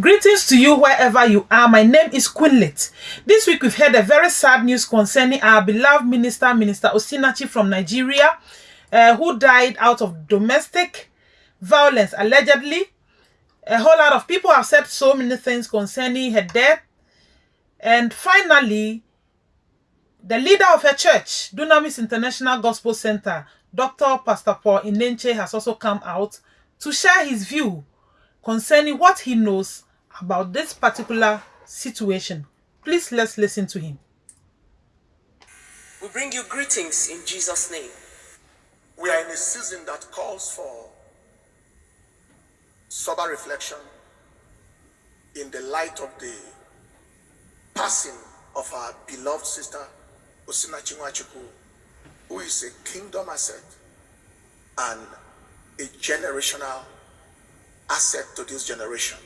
Greetings to you wherever you are. My name is Quinlet. This week we've heard a very sad news concerning our beloved minister, Minister Osinachi from Nigeria, uh, who died out of domestic violence, allegedly. A whole lot of people have said so many things concerning her death. And finally, the leader of her church, Dunamis International Gospel Center, Dr. Pastor Paul Enenche, has also come out to share his view concerning what he knows about this particular situation. Please let's listen to him. We bring you greetings in Jesus' name. We are in a season that calls for sober reflection in the light of the passing of our beloved sister Osinachi Nwachukwu, who is a kingdom asset and a generational asset to this generation.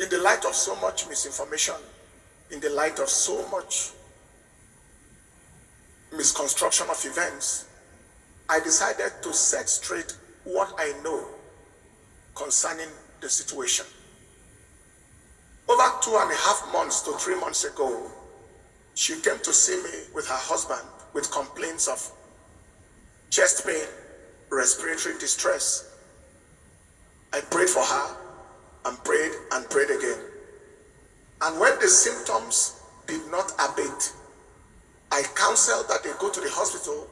In the light of so much misinformation, in the light of so much misconstruction of events, I decided to set straight what I know concerning the situation. Over two and a half months to three months ago, she came to see me with her husband with complaints of chest pain, respiratory distress. I prayed for her and prayed and prayed again. And when the symptoms did not abate, I counseled that they go to the hospital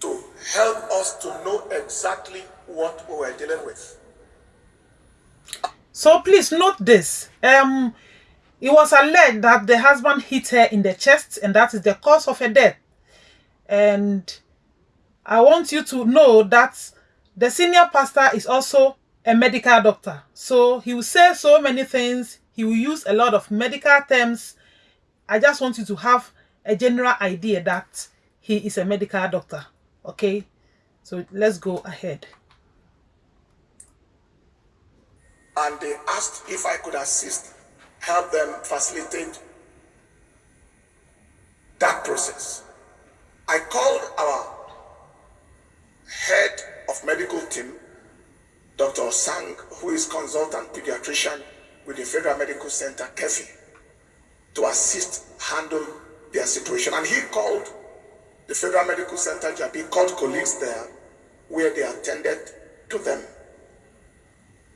to help us to know exactly what we were dealing with. So please note this. Um, it was alleged that the husband hit her in the chest and that is the cause of her death. And I want you to know that the senior pastor is also a medical doctor. So he will say so many things. He will use a lot of medical terms. I just want you to have a general idea that he is a medical doctor. Okay? So let's go ahead. And they asked if I could assist, help them facilitate that process. I called our head of medical team Dr. Sang, who is consultant pediatrician with the Federal Medical Center, Keffi, to assist handle their situation. And he called the Federal Medical Center, Jabi, called colleagues there where they attended to them.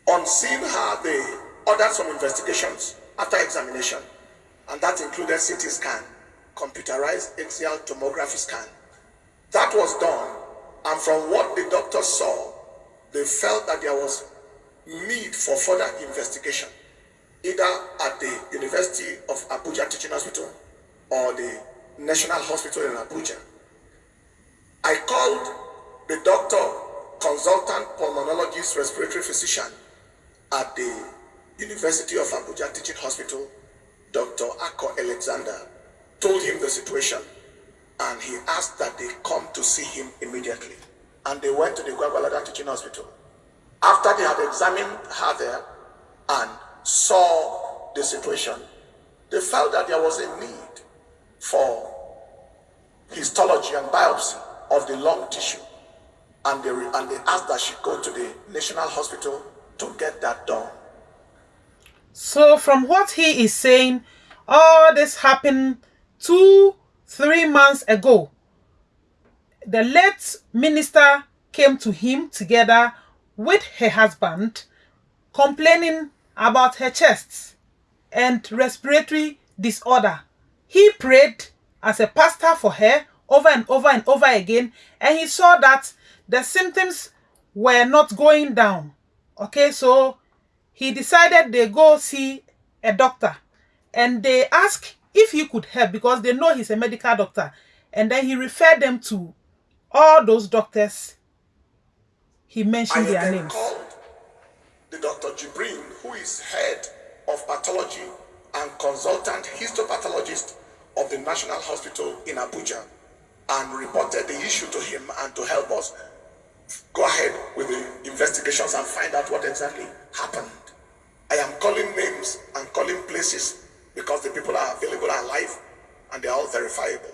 On seeing her, they ordered some investigations after examination, and that included CT scan, computerized axial tomography scan. That was done, and from what the doctor saw, they felt that there was need for further investigation, either at the University of Abuja Teaching Hospital or the National Hospital in Abuja. I called the doctor, consultant pulmonologist, respiratory physician at the University of Abuja Teaching Hospital, Dr. Ako Alexander, told him the situation and he asked that they come to see him immediately and they went to the Gwagwalada Teaching Hospital. After they had examined her there and saw the situation, they felt that there was a need for histology and biopsy of the lung tissue. And they, and they asked that she go to the National Hospital to get that done. So from what he is saying, all this happened two, three months ago the late minister came to him together with her husband complaining about her chest and respiratory disorder. He prayed as a pastor for her over and over and over again and he saw that the symptoms were not going down. Okay, so he decided they go see a doctor and they ask if he could help because they know he's a medical doctor and then he referred them to all those doctors, he mentioned I their names. called the Dr. Jibrin, who is head of pathology and consultant histopathologist of the National Hospital in Abuja, and reported the issue to him and to help us go ahead with the investigations and find out what exactly happened. I am calling names and calling places because the people are available and alive and they are all verifiable.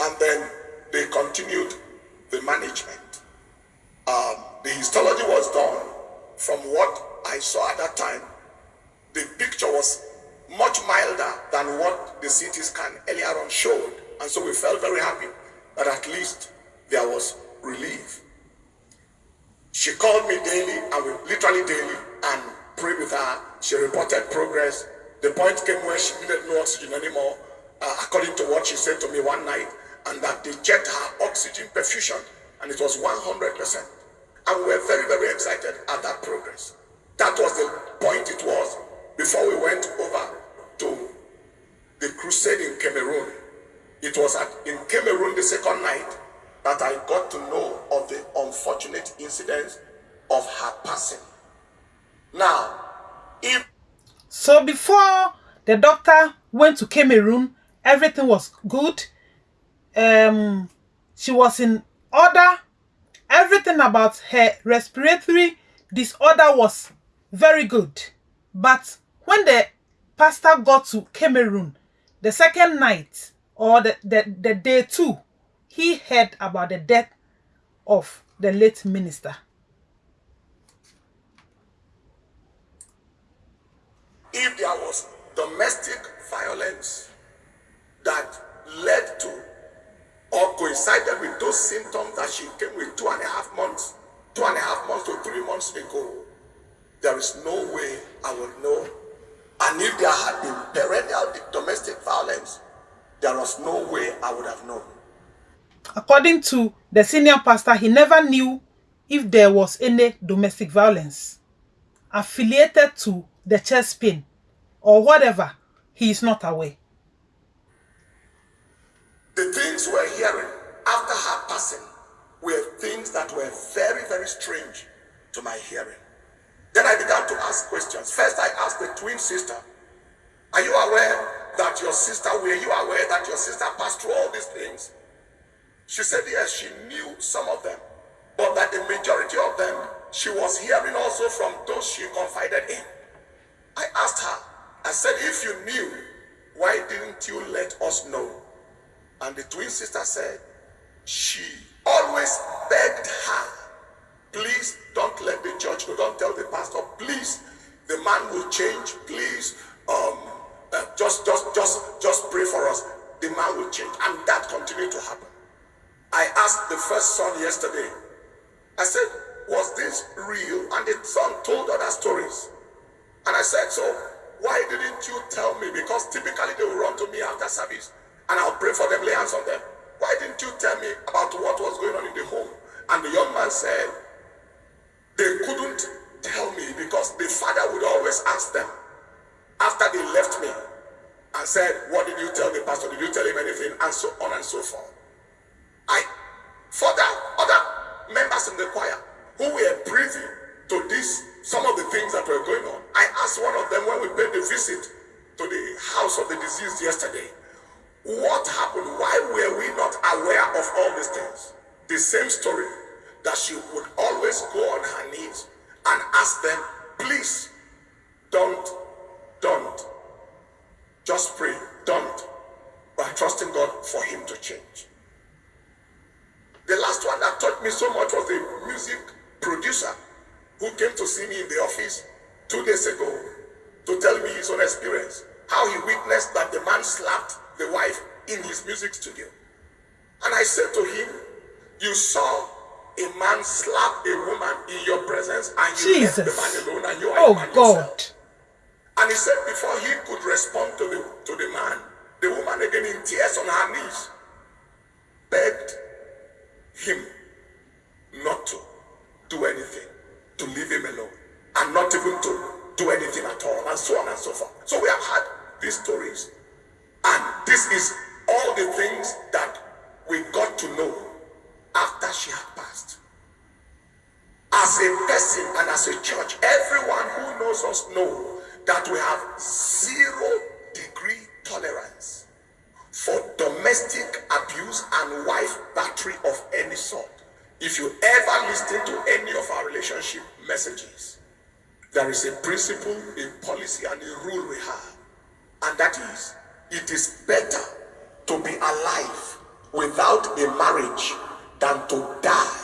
And then they continued the management. Um, the histology was done from what I saw at that time. the picture was much milder than what the CT scan earlier on showed. And so we felt very happy that at least there was relief. She called me daily, and we literally daily, and prayed with her. She reported progress. The point came where she needed no oxygen anymore, uh, according to what she said to me one night, and that they checked her oxygen perfusion, and it was 100%. And we were very, very excited at that progress. That was the point it was before we went over to the crusade in Cameroon. It was at, in Cameroon the second night that I got to know of the unfortunate incident of her passing. Now, if so before the doctor went to Cameroon, everything was good. Um, she was in order. Everything about her respiratory disorder was very good. But when the pastor got to Cameroon, the second night or the, the, the day two, he heard about the death of the late minister. If there was domestic violence that led to or coincided with those symptoms that she came with two and a half months, two and a half months to three months ago, there is no way I would know. And if there had been perennial domestic violence, there was no way I would have known. According to the senior pastor, he never knew if there was any domestic violence affiliated to the chest pain or whatever. He is not aware. The things we're hearing after her passing were things that were very, very strange to my hearing. Then I began to ask questions. First, I asked the twin sister, Are you aware that your sister, were you aware that your sister passed through all these things? She said, Yes, she knew some of them, but that the majority of them she was hearing also from those she confided in. I asked her, I said, If you knew, why didn't you let us know? And the twin sister said, She always begged her Please don't let the church know. Don't tell the pastor. Please, the man will change. Please, um, uh, just, just, just, just pray for us. The man will change, and that continued to happen. I asked the first son yesterday. I said, "Was this real?" And the son told other stories. And I said, "So why didn't you tell me? Because typically they will run to me after service, and I'll pray for them, lay hands on them. Why didn't you tell me about what was going on in the home?" And the young man said, they couldn't tell me because the father would always ask them after they left me and said, What did you tell the pastor? Did you tell him anything? And so on and so forth. I further other members in the choir who were privy to this, some of the things that were going on. I asked one of them when we paid the visit to the house of the deceased yesterday, The same story that she would always go on her knees and ask them, please, don't, don't. Just pray, don't. By trusting God for him to change. The last one that taught me so much was the music producer who came to see me in the office two days ago to tell me his own experience, how he witnessed that the man slapped the wife in his music studio. And I said to him, You saw a man slap a woman in your presence and you Jesus. left the man alone and you are oh God. Yourself. And he said before he could respond to the to the man, the woman again in tears on her knees begged him not to do anything, to leave him alone, and not even to do anything at all, and so on and so forth. So we have had these stories, and this is all the things that we got to know after she had passed. As a person and as a church, everyone who knows us know that we have zero degree tolerance for domestic abuse and wife battery of any sort. If you ever listen to any of our relationship messages, there is a principle, a policy, and a rule we have. And that is, it is better to be alive without a marriage than to die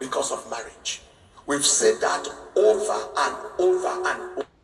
because of marriage. We've said that over and over and over.